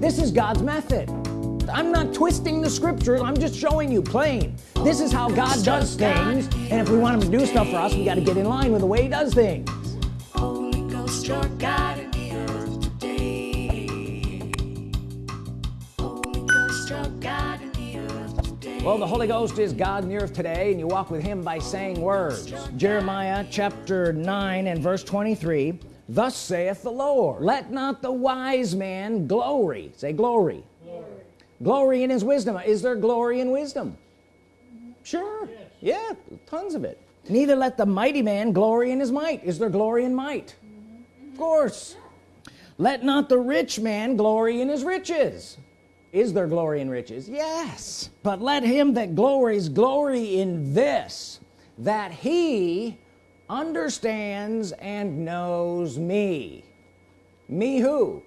this is God's method. I'm not twisting the scriptures I'm just showing you plain. This is how God does things. And if we want him to do stuff for us we got to get in line with the way he does things. Holy Ghost, you're God in the earth today. Holy Ghost, you're God in the earth today. Well the Holy Ghost is God in the earth today and you walk with him by saying words. Jeremiah chapter 9 and verse 23 thus saith the Lord let not the wise man glory. Say glory. Glory, glory in his wisdom. Is there glory in wisdom? Sure. Yes. yeah tons of it. Neither let the mighty man glory in his might. Is there glory in might? Mm-hmm. Of course. Let not the rich man glory in his riches. Is there glory in riches? Yes. But let him that glories glory in this that he understands and knows me me who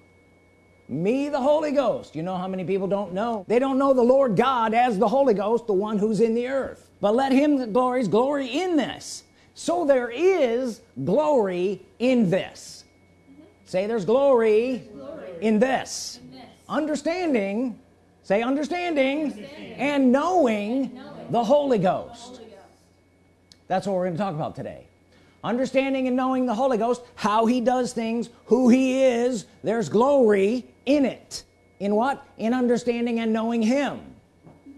me the Holy Ghost you know how many people don't know they don't know the Lord God as the Holy Ghost the one who's in the earth but let him that glories glory in this so there is glory in this mm -hmm. say there's glory, glory. In, this. in this understanding say understanding, understanding. and knowing, knowing, the Holy Ghost. the Holy Ghost that's what we're going to talk about today understanding and knowing the Holy Ghost how he does things who he is there's glory in it. In what? In understanding and knowing him.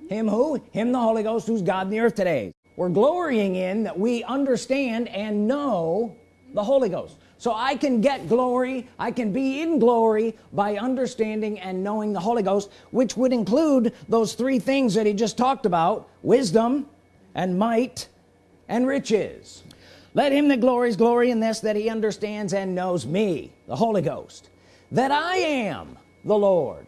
Him who? Him the Holy Ghost who's God in the earth today. We're glorying in that we understand and know the Holy Ghost. So I can get glory I can be in glory by understanding and knowing the Holy Ghost which would include those three things that he just talked about wisdom and might and riches let him that glories glory in this that he understands and knows me the Holy Ghost. That I am the Lord.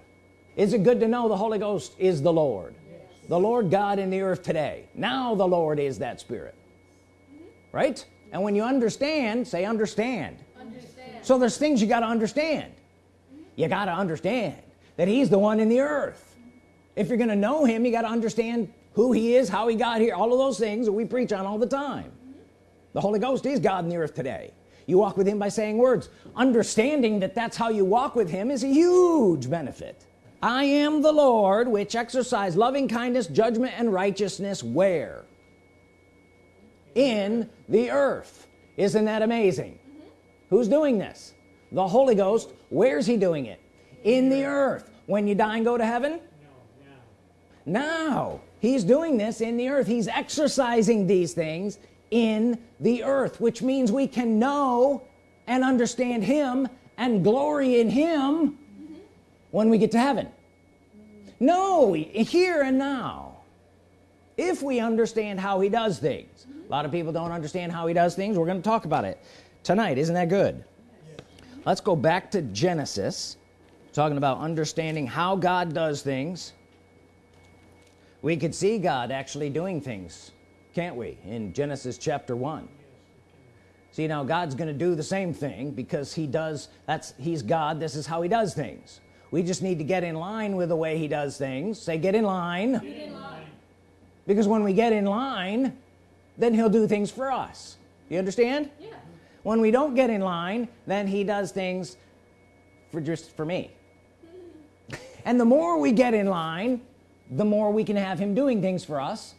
Is it good to know the Holy Ghost is the Lord? Yes. the Lord God in the earth today. Now the Lord is that spirit. Mm -hmm. right? And when you understand say understand, understand. so there's things you got to understand. Mm -hmm. you got to understand that he's the one in the earth. If you're gonna know him you got to understand who he is how he got here all of those things that we preach on all the time the Holy Ghost is God in the earth today. You walk with him by saying words. Understanding that that's how you walk with him is a huge benefit. I am the Lord which exercise loving kindness judgment and righteousness where? In the earth. Isn't that amazing? Mm -hmm. who's doing this? The Holy Ghost. Where's he doing it? In the earth. When you die and go to heaven? No, now. He's doing this in the earth. He's exercising these things in the earth which means we can know and understand him and glory in him when we get to heaven. No here and now if we understand how he does things. A lot of people don't understand how he does things. We're going to talk about it tonight. Isn't that good? Let's go back to Genesis talking about understanding how God does things. We could see God actually doing things can't we? In Genesis chapter 1 see now God's gonna do the same thing because he does that's he's God this is how he does things. We just need to get in line with the way he does things. Say get in line, get in line. because when we get in line then he'll do things for us. You understand? Yeah. when we don't get in line then he does things for just for me. And the more we get in line the more we can have him doing things for us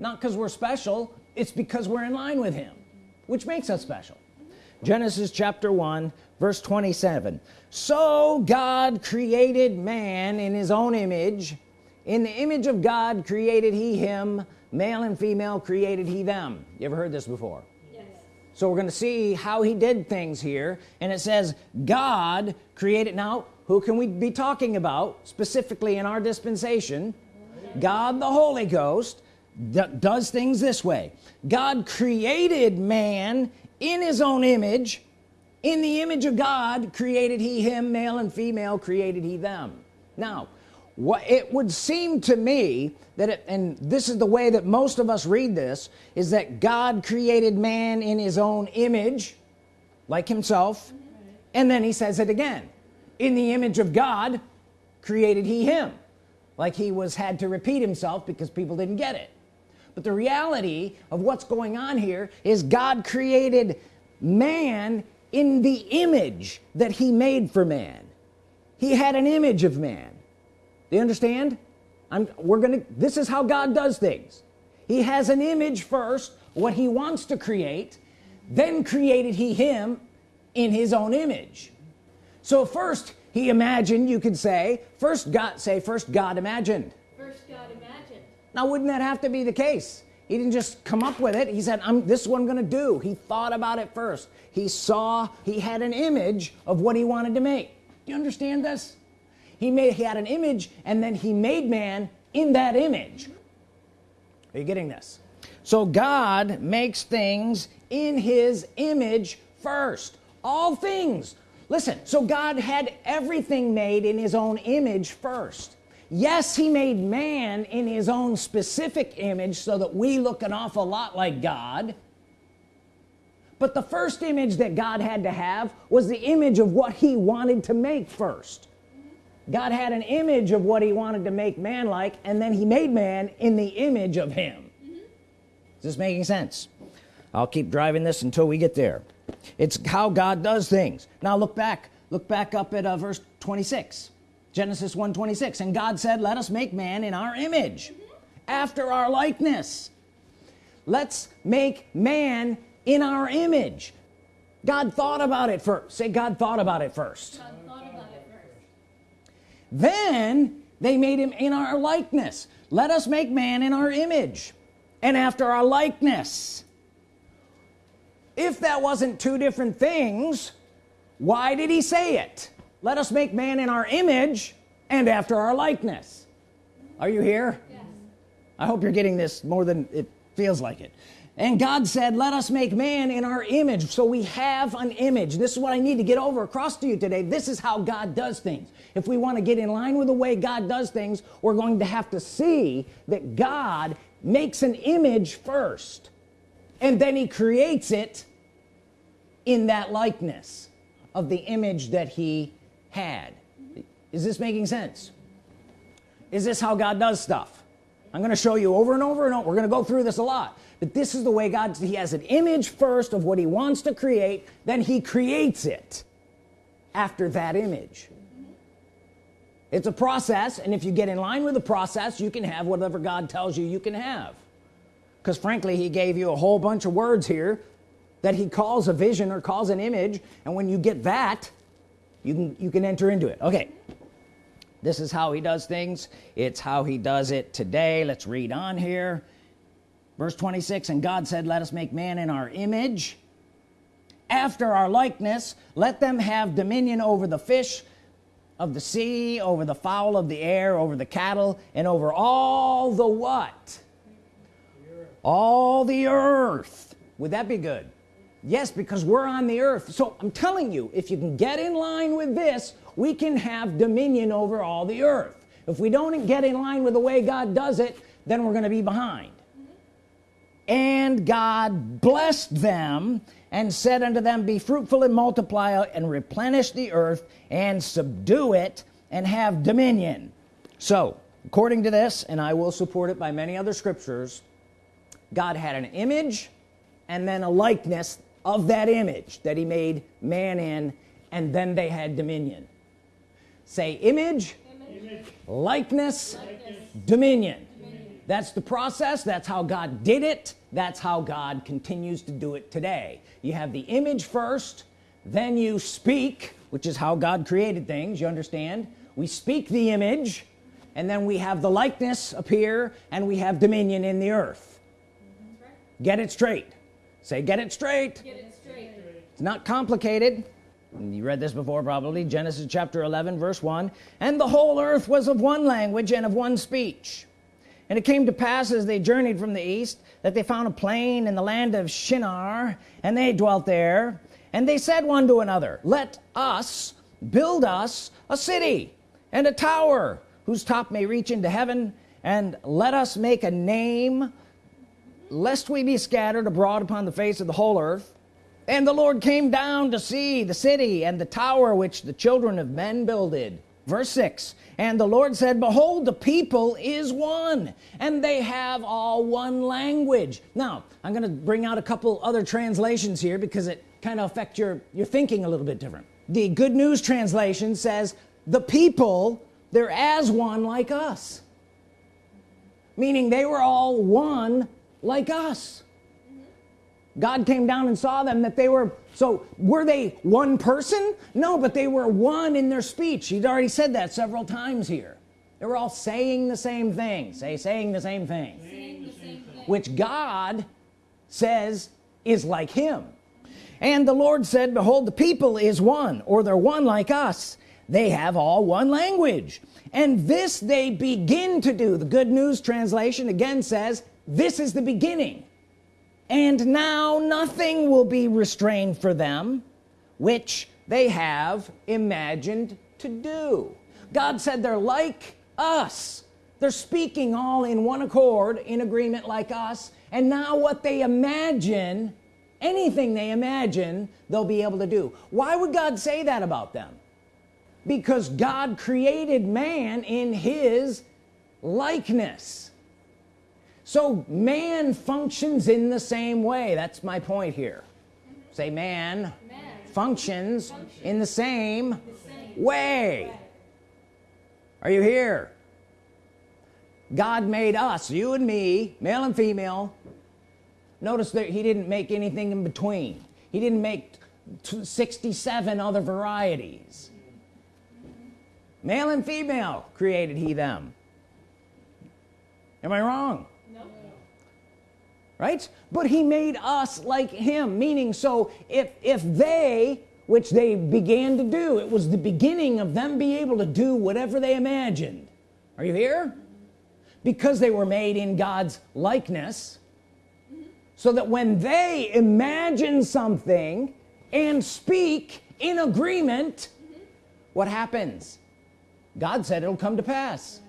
not because we're special it's because we're in line with him which makes us special. Genesis chapter 1 verse 27 so God created man in his own image. In the image of God created he him male and female created he them. You ever heard this before? Yes. so we're gonna see how he did things here and it says God created now who can we be talking about specifically in our dispensation? God the Holy Ghost does things this way. God created man in his own image. In the image of God created he him male and female created he them. Now what it would seem to me that it, and this is the way that most of us read this is that God created man in his own image like himself and then he says it again. In the image of God created he him like he was had to repeat himself because people didn't get it but the reality of what's going on here is God created man in the image that he made for man. He had an image of man. Do you understand? I'm we're gonna this is how God does things. He has an image first what he wants to create then created he him in his own image. So first he imagined you could say first God say first God imagined. First God imagined. Now wouldn't that have to be the case? He didn't just come up with it. He said I'm this is what I'm gonna do. He thought about it first. He saw he had an image of what he wanted to make. Do you understand this? He made he had an image and then he made man in that image. Are you getting this? So God makes things in his image first. All things. Listen so God had everything made in his own image first yes he made man in his own specific image so that we look an awful lot like God. But the first image that God had to have was the image of what he wanted to make first. God had an image of what he wanted to make man like and then he made man in the image of him. Is this making sense? I'll keep driving this until we get there. It's how God does things. Now look back. Look back up at uh, verse 26 Genesis 1 26 and God said let us make man in our image after our likeness. Let's make man in our image. God thought about it first say God thought about it first. God thought about it first. then they made him in our likeness. Let us make man in our image and after our likeness. If that wasn't two different things why did he say it let us make man in our image and after our likeness. Are you here? Yes. I hope you're getting this more than it feels like it. And God said let us make man in our image. So we have an image. This is what I need to get over across to you today. This is how God does things. If we want to get in line with the way God does things we're going to have to see that God makes an image first and then he creates it in that likeness of the image that he had. Is this making sense? Is this how God does stuff? I'm gonna show you over and over and over. We're gonna go through this a lot. But this is the way God he has an image first of what he wants to create then he creates it after that image. It's a process and if you get in line with the process you can have whatever God tells you you can have. Because frankly he gave you a whole bunch of words here that he calls a vision or calls an image and when you get that you can you can enter into it. Okay. This is how he does things. It's how he does it today. Let's read on here. Verse 26 and God said let us make man in our image after our likeness. Let them have dominion over the fish of the sea over the fowl of the air over the cattle and over all the what? All the earth. Would that be good yes because we're on the earth. So I'm telling you if you can get in line with this we can have dominion over all the earth. If we don't get in line with the way God does it then we're gonna be behind. And God blessed them and said unto them be fruitful and multiply and replenish the earth and subdue it and have dominion. So according to this and I will support it by many other scriptures God had an image and then a likeness of that image that he made man in and then they had dominion. Say image, Image. likeness, Likeness. dominion. That's the process. That's how God did it. That's how God continues to do it today. You have the image first then you speak which is how God created things you understand? We speak the image and then we have the likeness appear and we have dominion in the earth. Get it straight say get it straight. Get it straight. it's not complicated. You read this before probably. Genesis chapter 11 verse 1 and the whole earth was of one language and of one speech. And it came to pass as they journeyed from the east that they found a plain in the land of Shinar and they dwelt there. And they said one to another let us build us a city and a tower whose top may reach into heaven and let us make a name lest we be scattered abroad upon the face of the whole earth. And the Lord came down to see the city and the tower which the children of men builded. Verse 6 and the Lord said behold the people is one and they have all one language. Now I'm gonna bring out a couple other translations here because it kind of affect your your thinking a little bit different. The good news translation says the people they're as one like us. Meaning they were all one like us. God came down and saw them that they were so were they one person? No but they were one in their speech. He'd already said that several times here. They were all saying the same thing say saying the same thing. Saying the same thing. which God says is like him. And the Lord said behold the people is one or they're one like us. They have all one language. And this they begin to do. The good news translation again says this is the beginning. And now nothing will be restrained for them which they have imagined to do. God said they're like us. They're speaking all in one accord in agreement like us. And now what they imagine anything they imagine they'll be able to do. Why would God say that about them? Because God created man in his likeness so man functions in the same way that's my point here say man Man. functions in the same The same. way are you here God made us you and me male and female notice that he didn't make anything in between he didn't make 67 other varieties male and female created he them am I wrong. Right? But he made us like him meaning so if if they which they began to do it was the beginning of them be able to do whatever they imagined. Are you here? Because they were made in God's likeness. So that when they imagine something and speak in agreement what happens? God said it'll come to pass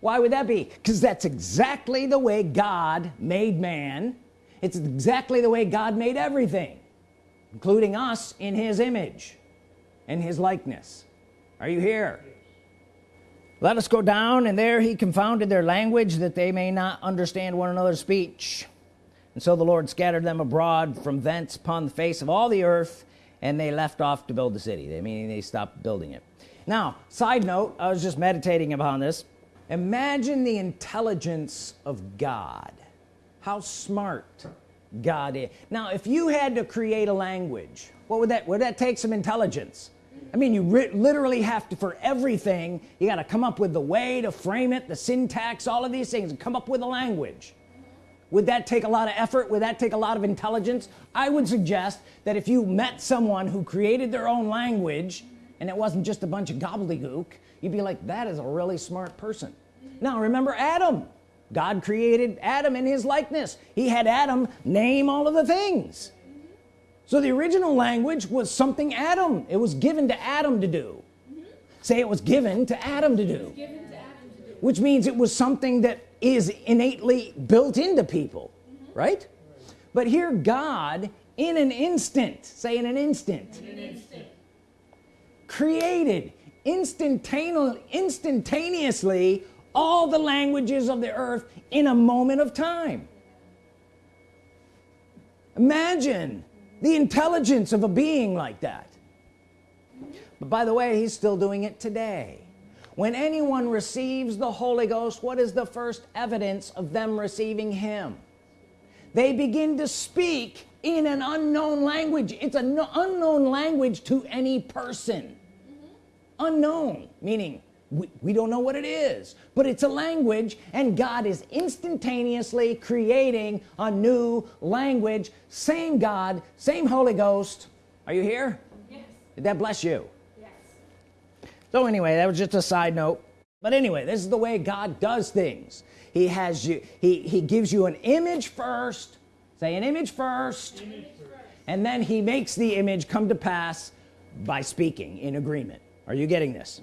why would that be? Because that's exactly the way God made man. It's exactly the way God made everything including us in his image and his likeness. Are you here? Let us go down and there he confounded their language that they may not understand one another's speech. And so the Lord scattered them abroad from thence upon the face of all the earth and they left off to build the city. They meaning they stopped building it. Now side note I was just meditating upon this imagine the intelligence of God. How smart God is. Now if you had to create a language what would that would that take? Some intelligence. I mean you literally have to for everything you got to come up with the way to frame it the syntax all of these things and come up with a language. Would that take a lot of effort? Would that take a lot of intelligence? I would suggest that if you met someone who created their own language and it wasn't just a bunch of gobbledygook you'd be like that is a really smart person. Now remember Adam. God created Adam in his likeness. He had Adam name all of the things. So the original language was something Adam it was given to Adam to do. Say it was given to Adam to do. Given to Adam to do. which means it was something that is innately built into people right? But here God in an instant say in an instant In an instant. created instantaneously instantaneously all the languages of the earth in a moment of time. Imagine the intelligence of a being like that. But by the way he's still doing it today. When anyone receives the Holy Ghost what is the first evidence of them receiving him? They begin to speak in an unknown language. It's an unknown language to any person unknown meaning we, we don't know what it is but it's a language and God is instantaneously creating a new language same God same Holy Ghost. Are you here? Yes. did that bless you? Yes. so anyway that was just a side note. But anyway this is the way God does things. He has you he he gives you an image first. Say an image first. And then he makes the image come to pass by speaking in agreement are you getting this?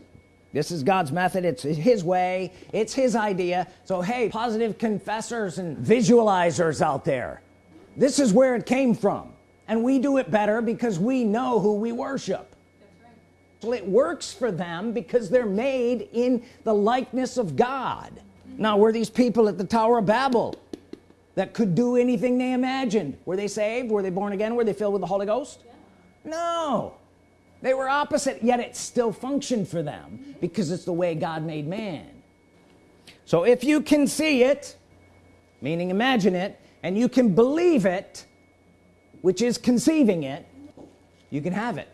This is God's method. It's his way. It's his idea. So hey positive confessors and visualizers out there. This is where it came from. And we do it better because we know who we worship. That's right. well it works for them because they're made in the likeness of God. Now were these people at the Tower of Babel that could do anything they imagined? Were they saved? Were they born again? Were they filled with the Holy Ghost? Yeah. no they were opposite yet it still functioned for them because it's the way God made man. So if you can see it meaning imagine it and you can believe it which is conceiving it you can have it.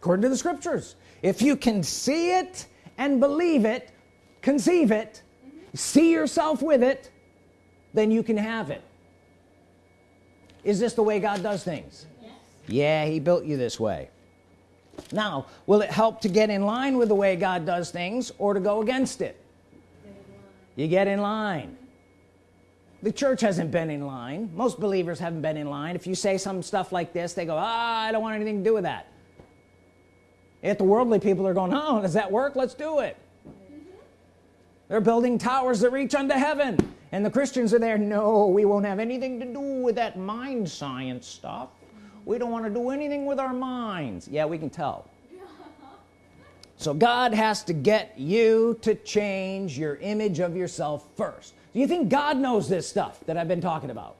According to the scriptures. If you can see it and believe it conceive it see yourself with it then you can have it. Is this the way God does things? Yes. yeah he built you this way now will it help to get in line with the way God does things or to go against it? You get in line. The church hasn't been in line. Most believers haven't been in line. If you say some stuff like this they go ah I don't want anything to do with that. If the worldly people are going oh does that work? Let's do it. They're building towers that reach unto heaven. And the Christians are there no we won't have anything to do with that mind science stuff we don't want to do anything with our minds. Yeah we can tell. So God has to get you to change your image of yourself first. Do you think God knows this stuff that I've been talking about?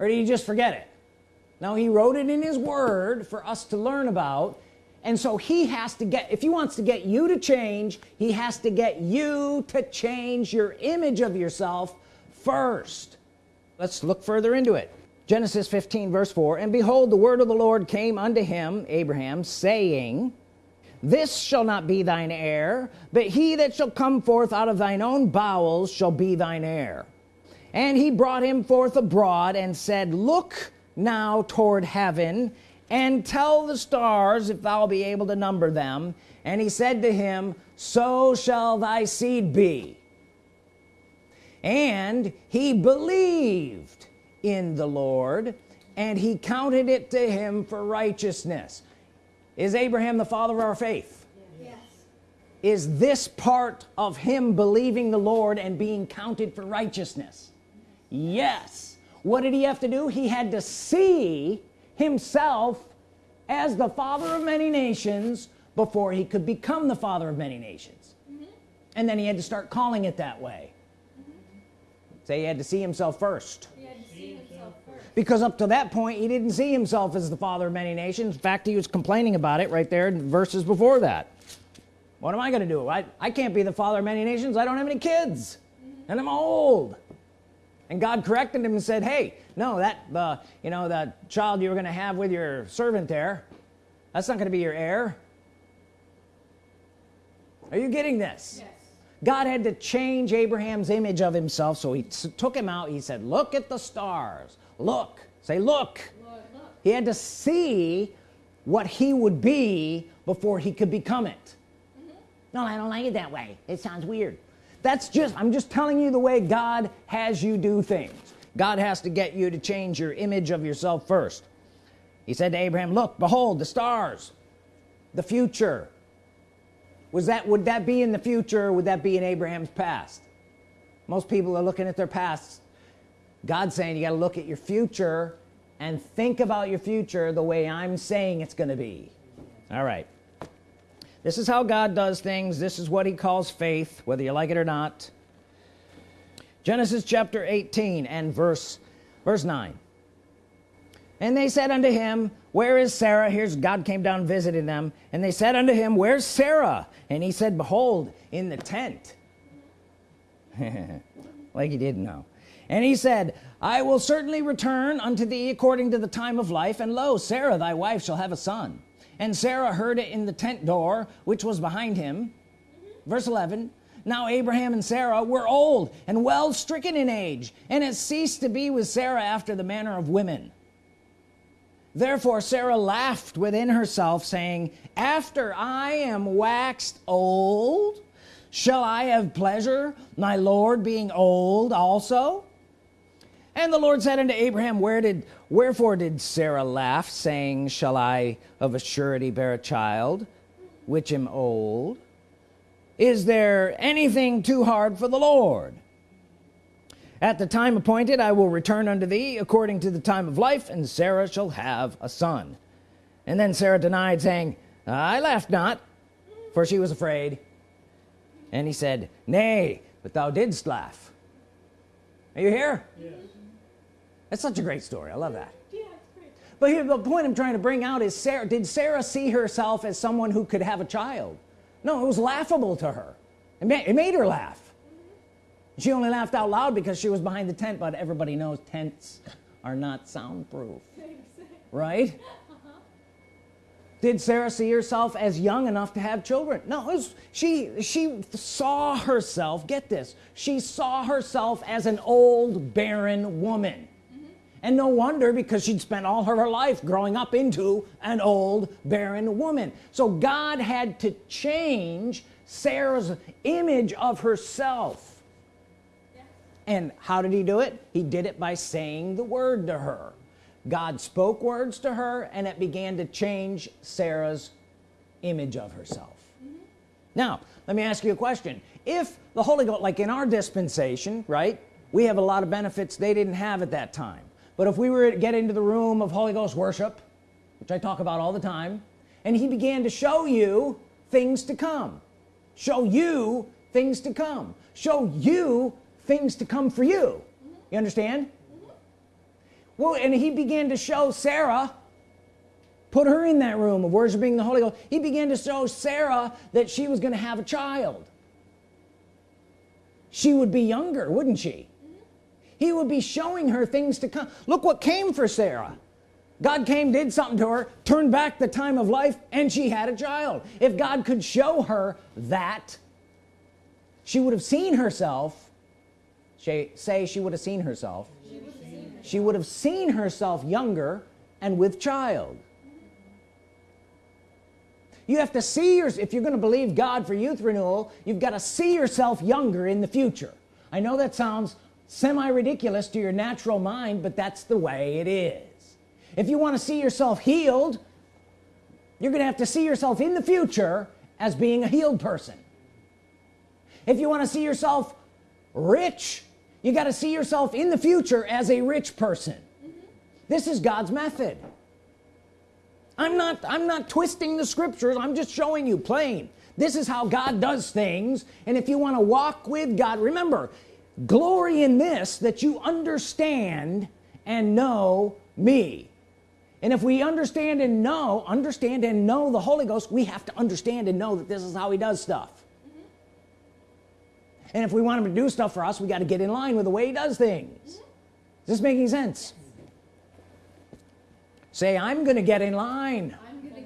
Or do you just forget it? Now he wrote it in his word for us to learn about and so he has to get if he wants to get you to change he has to get you to change your image of yourself first. Let's look further into it Genesis 15 verse 4 and behold the word of the Lord came unto him Abraham saying this shall not be thine heir but he that shall come forth out of thine own bowels shall be thine heir and he brought him forth abroad and said look now toward heaven and tell the stars if thou be able to number them and he said to him so shall thy seed be and he believed in the Lord and he counted it to him for righteousness. Is Abraham the father of our faith? Yes. is this part of him believing the Lord and being counted for righteousness? Yes. What did he have to do? He had to see himself as the father of many nations before he could become the father of many nations. Mm-hmm. And then he had to start calling it that way. Mm-hmm. Say he had to see himself first He had to see himself first. Because up to that point he didn't see himself as the father of many nations. In fact he was complaining about it right there in verses before that. What am I gonna do? I, I can't be the father of many nations. I don't have any kids and I'm old. And God corrected him and said hey no that uh, you know the child you were gonna have with your servant there that's not gonna be your heir. Are you getting this? Yes. God had to change Abraham's image of himself so he took him out. He said look at the stars look. Say look. Look. he had to see what he would be before he could become it. No I don't like it that way. It sounds weird. That's just I'm just telling you the way God has you do things. God has to get you to change your image of yourself first. He said to Abraham look behold the stars the future. Was that would that be in the future would that be in Abraham's past? Most people are looking at their past God's saying you got to look at your future and think about your future the way I'm saying it's gonna be. All right. This is how God does things. This is what he calls faith whether you like it or not. Genesis chapter 18 and verse verse 9 and they said unto him where is Sarah? Here's God came down and visited them. And they said unto him where's Sarah? And he said behold in the tent. Like he didn't know and he said I will certainly return unto thee according to the time of life and lo Sarah thy wife shall have a son. And Sarah heard it in the tent door which was behind him. Verse 11 now Abraham and Sarah were old and well stricken in age and it ceased to be with Sarah after the manner of women. Therefore Sarah laughed within herself saying after I am waxed old shall I have pleasure my Lord being old also and the Lord said unto Abraham where did wherefore did Sarah laugh saying shall I of a surety bear a child which am old? Is there anything too hard for the Lord? At the time appointed I will return unto thee according to the time of life and Sarah shall have a son and then Sarah denied saying I laughed not for she was afraid and he said nay but thou didst laugh are you here? Yes. that's such a great story. I love that. Yeah, it's great. but here the point I'm trying to bring out is Sarah did Sarah see herself as someone who could have a child? No it was laughable to her. It made, it made her laugh. She only laughed out loud because she was behind the tent but everybody knows tents are not soundproof. Right did Sarah see herself as young enough to have children? No was, she she saw herself get this she saw herself as an old barren woman. And no wonder because she'd spent all her life growing up into an old barren woman. So God had to change Sarah's image of herself. And how did he do it? He did it by saying the word to her God spoke words to her and it began to change Sarah's image of herself. Mm -hmm. now let me ask you a question. If the Holy Ghost like in our dispensation right we have a lot of benefits they didn't have at that time. But if we were to get into the room of Holy Ghost worship which I talk about all the time and he began to show you things to come show you things to come show you things to come for you. You understand well and he began to show Sarah put her in that room of worshiping the Holy Ghost. He began to show Sarah that she was going to have a child. She would be younger wouldn't she? He would be showing her things to come. Look what came for Sarah. God came did something to her turned back the time of life and she had a child. If God could show her that she would have seen herself. Say she would have seen herself she would have seen herself younger and with child. You have to see your if you're going to believe God for youth renewal you've got to see yourself younger in the future. I know that sounds semi-ridiculous to your natural mind but that's the way it is. If you want to see yourself healed you're gonna have to see yourself in the future as being a healed person. If you want to see yourself rich you got to see yourself in the future as a rich person. Mm -hmm. this is God's method. I'm not I'm not twisting the scriptures I'm just showing you plain. This is how God does things and if you want to walk with God remember glory in this that you understand and know me. And if we understand and know understand and know the Holy Ghost we have to understand and know that this is how he does stuff and if we want him to do stuff for us we got to get in line with the way he does things. Is this making sense? Say I'm gonna get in line,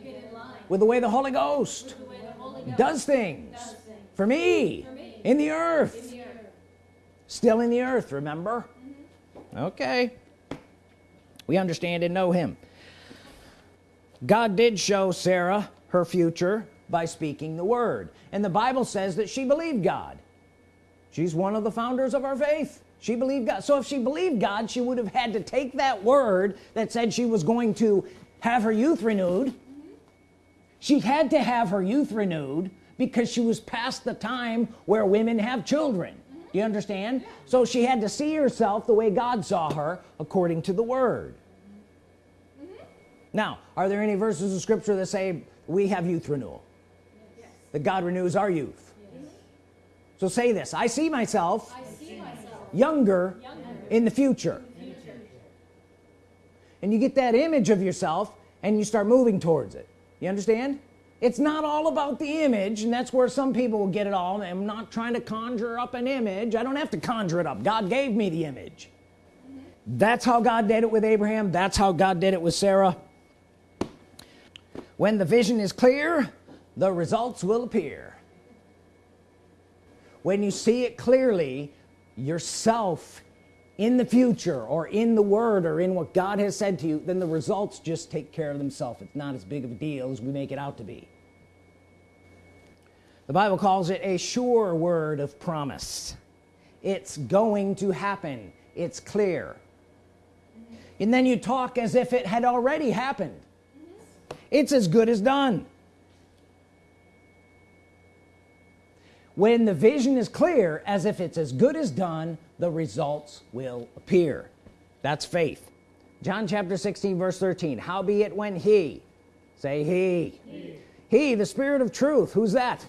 get in line. with the way the Holy Ghost, the Holy Ghost does, things does things. for me, for me. in the earth. In the earth. still in the earth remember? Mm -hmm. okay. We understand and know him. God did show Sarah her future by speaking the word. And the Bible says that she believed God she's one of the founders of our faith she believed God so if she believed God she would have had to take that word that said she was going to have her youth renewed mm -hmm. she had to have her youth renewed because she was past the time where women have children mm -hmm. do you understand yeah. so she had to see herself the way God saw her according to the word mm -hmm. now are there any verses of scripture that say we have youth renewal yes. that God renews our youth so say this. I see myself, I see myself younger, younger, in the future. future. And you get that image of yourself and you start moving towards it. You understand? It's not all about the image and that's where some people will get it all. I'm not trying to conjure up an image. I don't have to conjure it up. God gave me the image. That's how God did it with Abraham. That's how God did it with Sarah. When the vision is clear the results will appear when you see it clearly yourself in the future or in the word or in what God has said to you then the results just take care of themselves. It's not as big of a deal as we make it out to be. The Bible calls it a sure word of promise. It's going to happen. It's clear. And then you talk as if it had already happened. It's as good as done when the vision is clear as if it's as good as done the results will appear. That's faith. John chapter 16 verse 13 howbeit when he say he. he. He the spirit of truth. Who's that?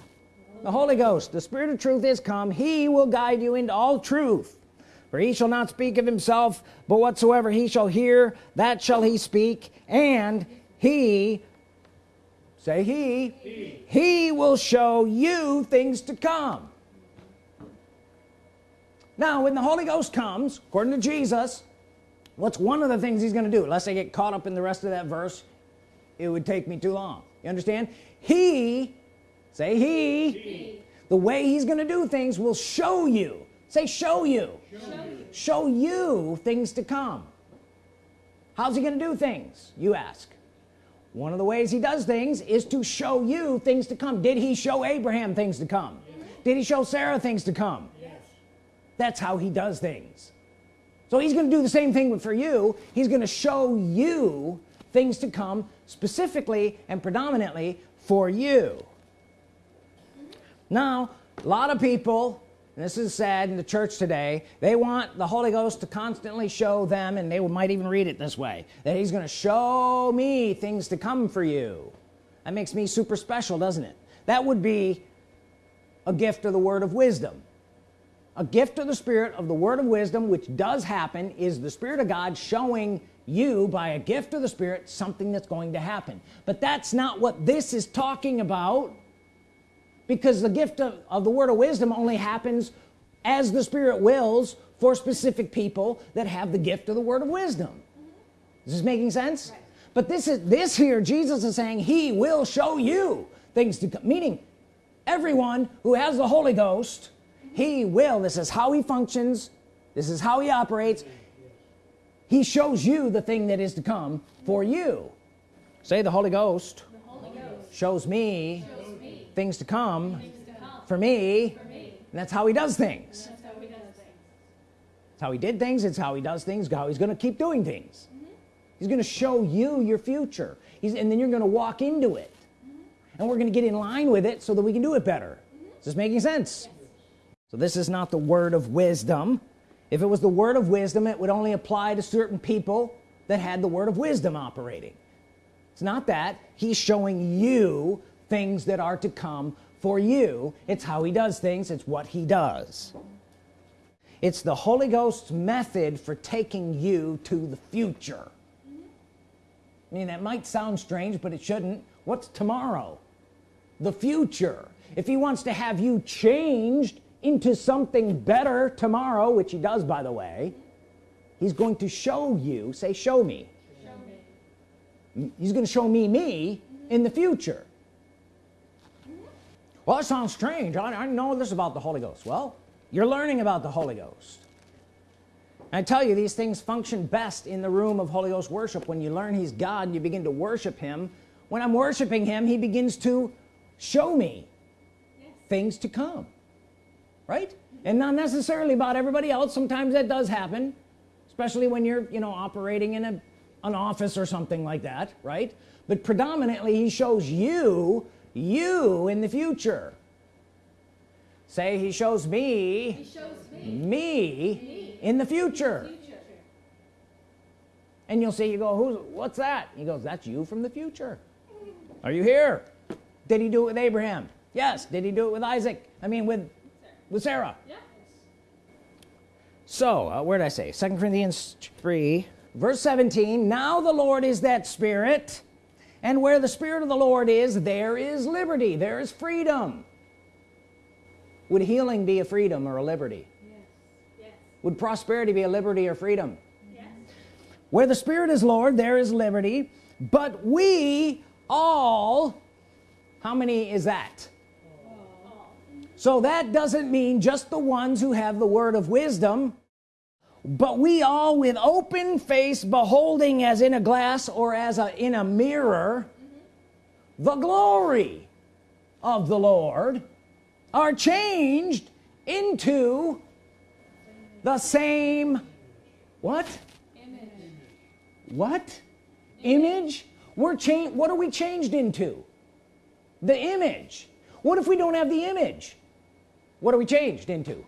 The Holy Ghost. The spirit of truth is come. He will guide you into all truth. For he shall not speak of himself but whatsoever he shall hear that shall he speak and he say he. He, he will show you things to come. Now when the Holy Ghost comes according to Jesus what's one of the things he's gonna do? Unless I get caught up in the rest of that verse it would take me too long. You understand? He say he, he. the way he's gonna do things will show you. Say show you show you, show you things to come. How's he gonna do things you ask one of the ways he does things is to show you things to come. Did he show Abraham things to come? Did he show Sarah things to come? Yes. that's how he does things. So he's gonna do the same thing for you. He's gonna show you things to come specifically and predominantly for you. Now a lot of people this is sad in the church today. They want the Holy Ghost to constantly show them and they might even read it this way that he's gonna show me things to come for you. That makes me super special doesn't it? That would be a gift of the word of wisdom. A gift of the spirit of the word of wisdom which does happen is the Spirit of God showing you by a gift of the Spirit something that's going to happen. But that's not what this is talking about because the gift of, of the word of wisdom only happens as the Spirit wills for specific people that have the gift of the word of wisdom mm -hmm. this is making sense right. but this is this here Jesus is saying he will show you things to come meaning everyone who has the Holy Ghost he will this is how he functions this is how he operates he shows you the thing that is to come for you say the Holy Ghost, the Holy Ghost. shows me, shows things to come, things to come. For, me, for me and that's how he does things how he did things it's how he does things how he's gonna keep doing things mm -hmm. he's gonna show you your future he's and then you're gonna walk into it mm -hmm. and we're gonna get in line with it so that we can do it better mm -hmm. is this making sense yes. so this is not the word of wisdom if it was the word of wisdom it would only apply to certain people that had the word of wisdom operating it's not that he's showing you things that are to come for you. It's how he does things. It's what he does. It's the Holy Ghost's method for taking you to the future. I mean that might sound strange but it shouldn't. What's tomorrow? The future. If he wants to have you changed into something better tomorrow which he does by the way he's going to show you say show me, show me. he's going to show me me in the future well that sounds strange. I, I know this about the Holy Ghost. Well you're learning about the Holy Ghost. I tell you these things function best in the room of Holy Ghost worship. When you learn he's God and you begin to worship him when I'm worshiping him he begins to show me yes. things to come. Right? And not necessarily about everybody else. Sometimes that does happen especially when you're you know operating in a an office or something like that right? But predominantly he shows you you in the future. Say he shows me, he shows me, me, me. in the future. the future. And you'll see you go who's what's that? He goes that's you from the future. Are you here? Did he do it with Abraham? Yes. Did he do it with Isaac? I mean with with Sarah? Yes. so uh, where did I say? Second Corinthians 3 verse 17 now the Lord is that spirit and where the Spirit of the Lord is there is liberty there is freedom would healing be a freedom or a liberty yes. Yes. would prosperity be a liberty or freedom yes. where the Spirit is Lord there is liberty but we all how many is that all. so that doesn't mean just the ones who have the word of wisdom but we all with open face beholding as in a glass or as a in a mirror the glory of the Lord are changed into the same what? Image. what? Image? We're changed what are we changed into? The image. What if we don't have the image? What are we changed into?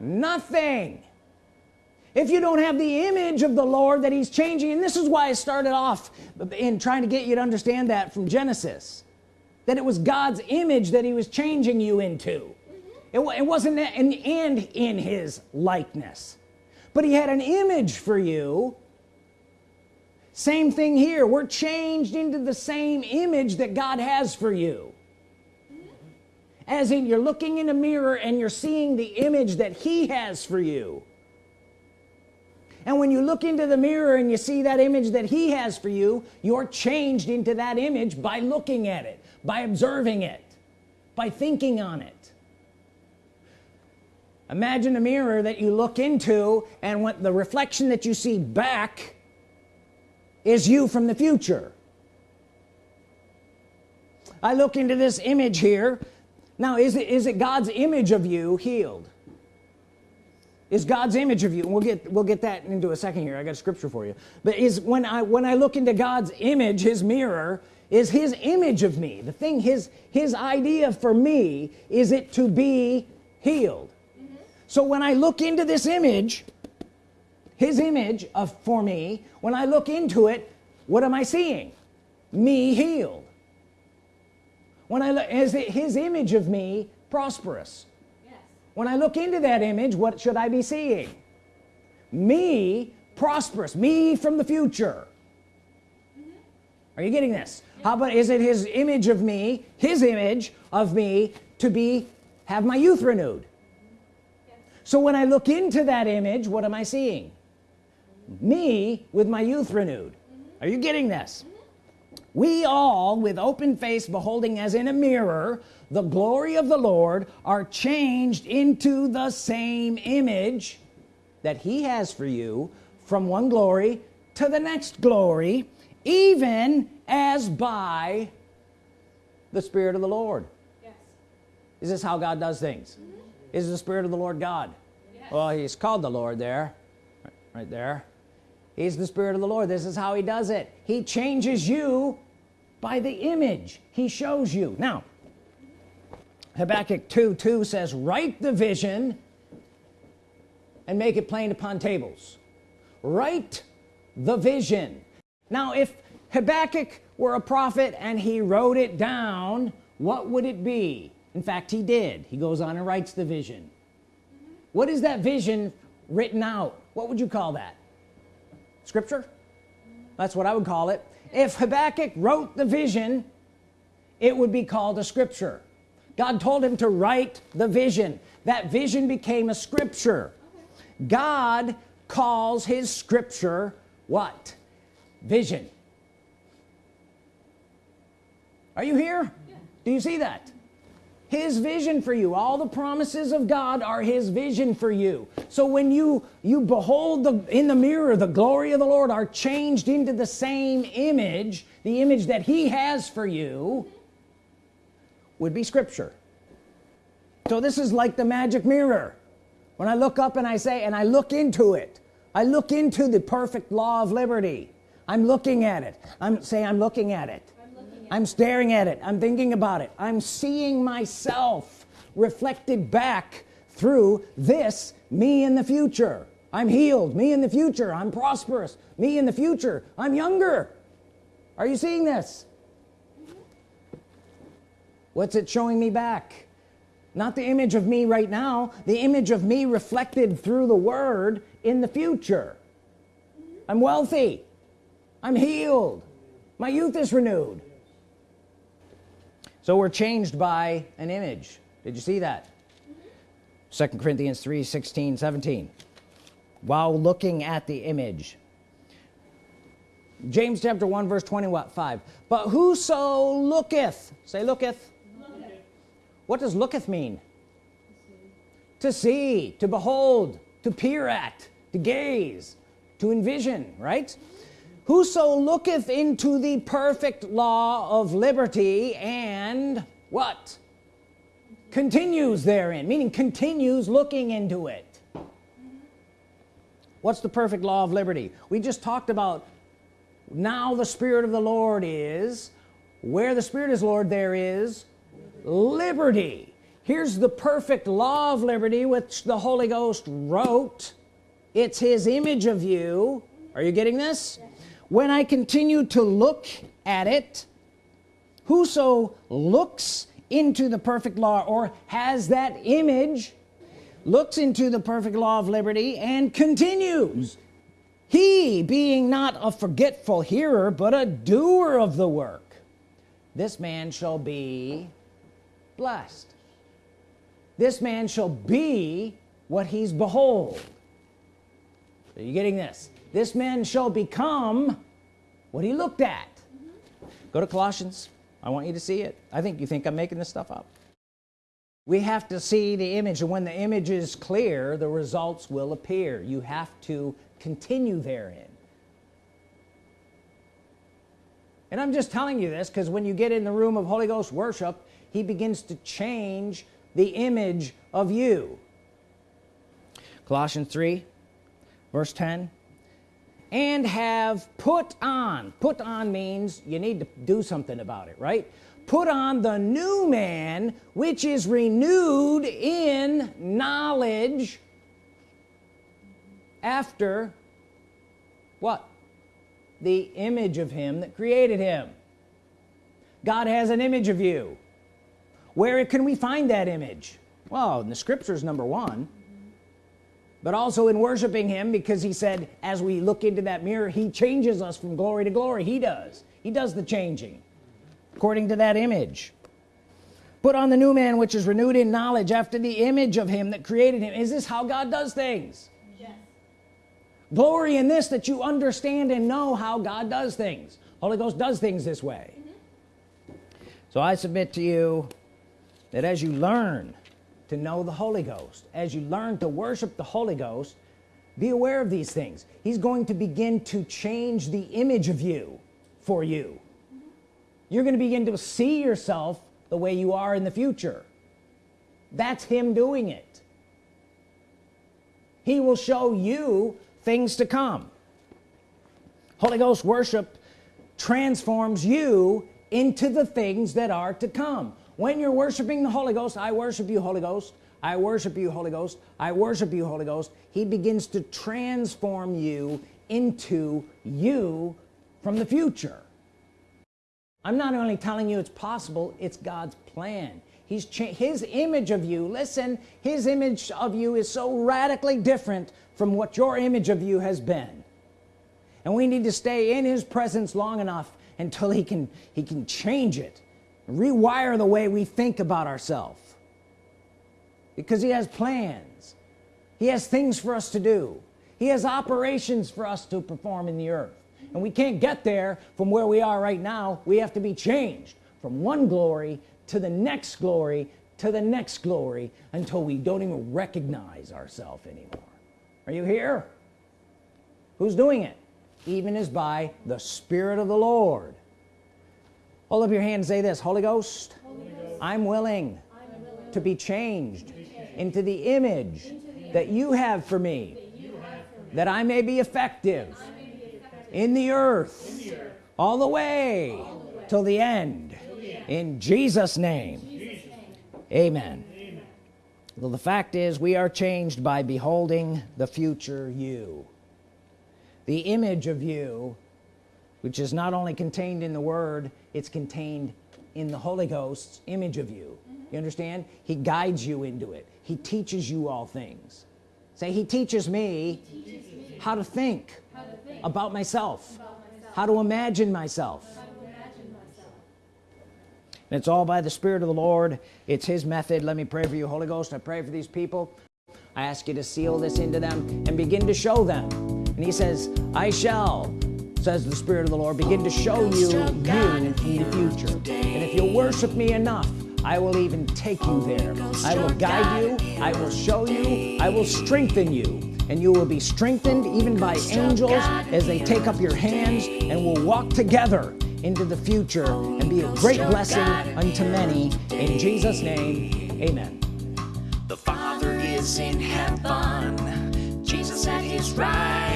Nothing if you don't have the image of the Lord that he's changing and this is why I started off in trying to get you to understand that from Genesis that it was God's image that he was changing you into. It, it, wasn't and, and in his likeness. But he had an image for you. Same thing here. We're changed into the same image that God has for you. As in you're looking in a mirror and you're seeing the image that he has for you and when you look into the mirror and you see that image that he has for you you're changed into that image by looking at it by observing it by thinking on it. Imagine a mirror that you look into and what the reflection that you see back is you from the future. I look into this image here. Now is it is it God's image of you healed is God's image of you. And we'll get we'll get that into a second here. I got a scripture for you. But is when I when I look into God's image his mirror is his image of me. The thing his his idea for me is it to be healed. Mm -hmm. so when I look into this image his image of for me when I look into it what am I seeing? Me healed. When I look is it his image of me prosperous. When I look into that image what should I be seeing? Me prosperous me from the future. Are you getting this? How about is it his image of me his image of me to be have my youth renewed? So when I look into that image what am I seeing? Me with my youth renewed. Are you getting this? We all with open face beholding as in a mirror the glory of the Lord are changed into the same image that he has for you from one glory to the next glory even as by the Spirit of the Lord. Yes. is this how God does things? Mm -hmm. is the Spirit of the Lord God? Yes. well he's called the Lord there. Right there. He's the Spirit of the Lord. This is how he does it. He changes you by the image he shows you. Now Habakkuk 2 2 says write the vision and make it plain upon tables. Write the vision. Now if Habakkuk were a prophet and he wrote it down what would it be? In fact he did. He goes on and writes the vision. What is that vision written out? What would you call that? Scripture? That's what I would call it. If Habakkuk wrote the vision it would be called a scripture God told him to write the vision. That vision became a scripture. God calls his scripture what? Vision. Are you here? Yeah. do you see that? His vision for you. All the promises of God are his vision for you. So when you you behold the in the mirror the glory of the Lord are changed into the same image the image that he has for you would be scripture. So this is like the magic mirror. When I look up and I say and I look into it I look into the perfect law of liberty. I'm looking at it. I'm saying I'm looking at it. I'm staring at it. I'm thinking about it. I'm seeing myself reflected back through this me in the future. I'm healed. Me in the future. I'm prosperous. Me in the future. I'm younger. Are you seeing this what's it showing me back? Not the image of me right now. The image of me reflected through the word in the future. I'm wealthy. I'm healed. My youth is renewed. So we're changed by an image. Did you see that? Second. Corinthians 3 16 17 while looking at the image. James chapter 1 verse 20 what 5 but whoso looketh say looketh. What does looketh mean? To see to behold to peer at to gaze to envision right? Whoso looketh into the perfect law of liberty and what? Continues therein meaning continues looking into it. What's the perfect law of liberty? We just talked about now the Spirit of the Lord is where the Spirit is Lord there is liberty. Here's the perfect law of liberty which the Holy Ghost wrote. It's his image of you. Are you getting this? When I continue to look at it whoso looks into the perfect law or has that image looks into the perfect law of liberty and continues. He being not a forgetful hearer but a doer of the work this man shall be blessed. This man shall be what he's behold. Are you getting this? This man shall become what he looked at. Go to Colossians. I want you to see it. I think you think I'm making this stuff up. We have to see the image and when the image is clear the results will appear. You have to continue therein. And I'm just telling you this because when you get in the room of Holy Ghost worship he begins to change the image of you. Colossians 3 verse 10 and have put on put on means you need to do something about it right? Put on the new man which is renewed in knowledge after what? The image of him that created him. God has an image of you where can we find that image? Well in the scriptures number one. But also in worshiping him because he said as we look into that mirror he changes us from glory to glory. He does. He does the changing according to that image. Put on the new man which is renewed in knowledge after the image of him that created him. Is this how God does things? Yes. glory in this that you understand and know how God does things. Holy Ghost does things this way. Mm -hmm. so I submit to you that as you learn to know the Holy Ghost as you learn to worship the Holy Ghost be aware of these things. He's going to begin to change the image of you for you. You're going to begin to see yourself the way you are in the future. That's him doing it. He will show you things to come. Holy Ghost worship transforms you into the things that are to come when you're worshiping the Holy Ghost I worship you Holy Ghost. I worship you Holy Ghost. I worship you Holy Ghost he begins to transform you into you from the future. I'm not only telling you it's possible it's God's plan. He's his image of you listen his image of you is so radically different from what your image of you has been. And we need to stay in his presence long enough until he can he can change it rewire the way we think about ourselves. Because he has plans. He has things for us to do. He has operations for us to perform in the earth. And we can't get there from where we are right now. We have to be changed from one glory to the next glory to the next glory until we don't even recognize ourselves anymore. Are you here? Who's doing it? Even as by the Spirit of the Lord hold up your hand and say this Holy Ghost, Holy Ghost. I'm, willing I'm willing to be changed, to be changed. into the image into that you have for me that I may be effective, may be effective. In, the earth, in the earth all the way, all the way. till the end, the end. in Jesus name. Jesus name amen. amen well the fact is we are changed by beholding the future you the image of you which is not only contained in the Word it's contained in the Holy Ghost's image of you. Mm -hmm. you understand? He guides you into it. He teaches you all things. Say he teaches me, he teaches me how, to think, how to think about myself, about myself. how to imagine myself. And it's all by the Spirit of the Lord. It's his method. Let me pray for you Holy Ghost. I pray for these people. I ask you to seal this into them and begin to show them. And he says I shall says the Spirit of the Lord begin to show you you in the future. And if you worship me enough I will even take you there. I will guide you. I will show you. I will strengthen you. And you will be strengthened even by angels as they take up your hands and will walk together into the future and be a great blessing unto many. In Jesus name amen. The Father is in heaven. Jesus at his right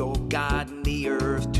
your God in the earth